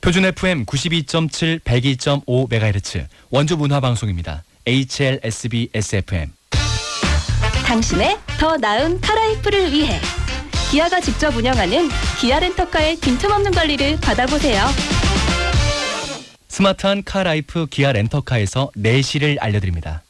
표준 FM 92.7, 102.5MHz 원주 문화 방송입니다. HLSB SFM. 당신의 더 나은 카라이프를 위해 기아가 직접 운영하는 기아 렌터카의 빈틈없는 관리를 받아보세요. 스마트한 카라이프 기아 렌터카에서 네 내시를 알려드립니다.